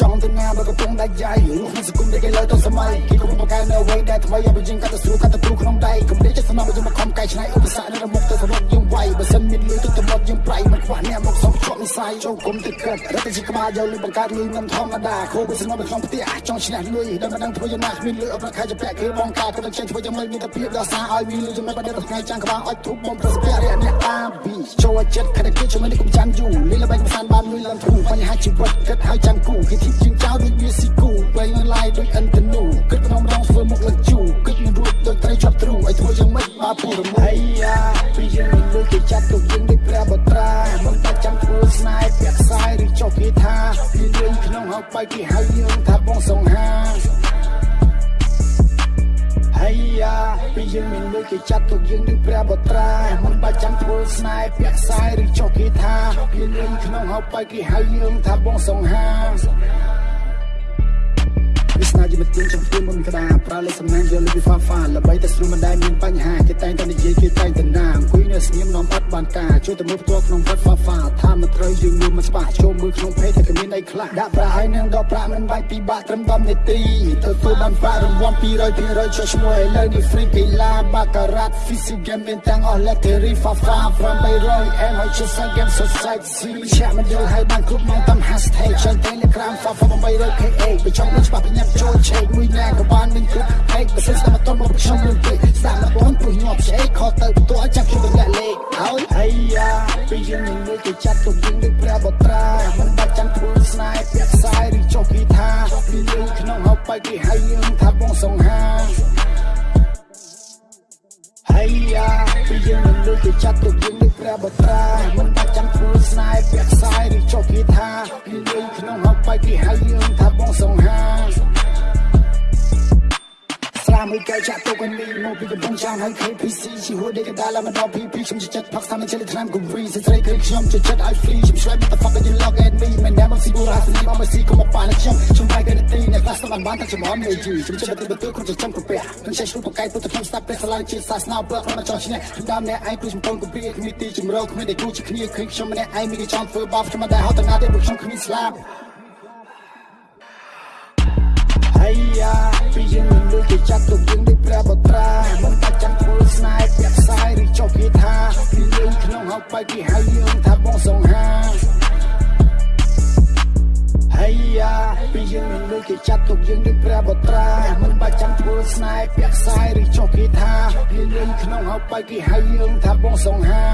ចង់ទៅណាបើកំពុងដាច់យ៉ាយរឿងក្នុងសង្គមដែលគេលើទៅសម័យគេកំពុងបង្កើននៅអ្វីដែលថ្មីឲ្យបញ្ចេញកាត់ទៅស្រួលកាត់ទៅព្រੂក្នុងដៃគំនិតចិត្តស្នប់យកមកខំកែច្នៃឧបសគ្គនៅមុខទៅសរុប សុំជាប់និស័យចូលគុំទៅក្រិតរត់ទៅជាក្បាលយកលុយបង្កើតលុយមិនធម្មតាគ្រូវាស្នំនៅក្នុងផ្ទះចង់ឈ្នះលុយដល់មិនដឹងធ្វើយ៉ាងណាគ្មានលុយអត់ប្រខែជាពាក់គេបងការក៏ចេញធ្វើយ៉ាងម៉េចមានតែភាពដល់សារឲ្យមានលុយចំណេះបាត់ដល់ថ្ងៃចាំងក្បាលអត់ធូបបងប្រសិទ្ធភាពអ្នកតាមពីចូលចិត្តខិតគេជួយមិនគុំចាំយូរលេងល្បែងកំសាន្តបានលុយឡើងធូបញ្ហាជីវិតគិតឲ្យចាំគូគេធីជាងចោលដូចវាស៊ីគូវែងឡាយដូចអិនតនូគិតក្នុងរងធ្វើមុខឡើងជូគិតមិនរួចដូចត្រីជាប់ទ្រូឲ្យធ្វើយ៉ាងម៉េចបើពូរមួយអាយ៉ាពីយើងមិនលុយគេចាត់ទុកយើង បែកគេហៅយើងថាបងសង្ហាហើយយ៉ាពីយើងមានលុយគេចាត់ទុកយើងដូចព្រះបត្រាមិនបាច់ចាំធ្វើស្នេហ៍ពាក់ខ្សែឬចុះគេថាពីលុយក្នុងហៅបែកគេហៅយើងថាបងសង្ហា វាស្នាយុវជនចំពោះមុនក្តារប្រើលេខសំណាងយកលេខវិផាហ្វាល្បីតែស្រួលមិនដែលមានបញ្ហាគេតែងតែនិយាយគេតែងតែណាអង្គុយនៅស្ងៀមនាំបាត់បានការជួយតែមើលផ្ទាល់ក្នុងវត្តហ្វាហ្វាថាមិនត្រូវយើងមើលមិនច្បាស់ចូលមើលក្នុងពេកតែគ្មានអីខ្លះដាក់ប្រាក់ហើយនឹងដល់ប្រាក់មិនបាច់ពិបាកត្រឹម10នាទីទទួលបានប្រាក់រង្វាន់200%ចុះឈ្មោះឥឡូវនេះ free កីឡាបាការ៉ាត់ physical game មានទាំងអស់ lottery ហ្វាហ្វា800 M ហើយជា game society មិនឆាក់មិនយល់ហើយបានគ្រប់ម៉ោងតាម hashtag ចង់តែ Telegram ហ្វាហ្វា 800k KA បើចង់ដឹងច្បាស់បញ្ញាប់ចូលឆេកមួយណាក៏បានមានគ្រប់ហេកបើសិនស្ដាប់មកតមកខ្ញុំលឿនពេកស្ដាប់មកតព្រោះញាប់ឆ្អេកខទៅបន្ទាល់ចាប់ខ្ញុំទម្លាក់លេខហើយអាយ៉ាពីយើងនឹងលើគេចាត់ទុកយើងដូចព្រះបត្រាមិនបាច់ចាំធ្វើស្នេហ៍ពាក់ខ្សែឬចុះគីថាពីយើងក្នុងហៅបែកគេហៅយើងថាបងសង្ហាហើយយ៉ាពីយើងនឹងលើគេចាត់ទុកយើងដូចព្រះបត្រាមិនបាច់ចាំធ្វើស្នេហ៍ពាក់ខ្សែឬចុះគីថា យកែចាក់ទុកនេះមកពីកំពង់ចាមហើយ KPC ជាហួរដេកដាឡាមកដល់ PP ខ្ញុំជាចិត្តផឹកស្តាមជិលថ្នាំគំរីស្រីគឺខ្ញុំជាចិត្តឲ្យ free ខ្ញុំឆ្លើយ what the fuck you log at me មិនដែរមកស៊ីបូរ៉ាស្លីមកមកស៊ីកុំមកប៉ានខ្ញុំខ្ញុំបែកទៅទីអ្នកខ្លះស្ដាប់បានតែចំហមលេជីខ្ញុំចិត្តទៅទៅខ្ញុំចាំក្រពះខ្ញុំចេះឈ្លុះបកកាយពុទ្ធខ្ញុំស្ដាប់ព្រះសាឡាជាសាសនាបើខ្ញុំចង់ឈ្នះខ្ញុំដើមអ្នកឯងព្រោះខ្ញុំពងគម្រាគ្មានទីជំរកគ្មានតែគូជាគ្នាឃើញខ្ញុំម្នាក់ឯងមានគេចង់ធ្វើបោកខ្ញុំមិនដែរហត់ទៅណាទេព្រោះខ្ញុំគ្មានស្លាប់ហើយយ៉ាពីយើងនឹងលើគេចាត់ ងថាបងសង្ហាហើយយ៉ាពីយើងនឹងលើគេចាត់ទុកយើងដូចព្រះបត្រាមិនបាច់ចាំធ្វើស្នេហ៍ពាក់ខ្សែឬចុះគេថាពីយើងក្នុងហៅបែកគេហៅយើងថាបងសង្ហា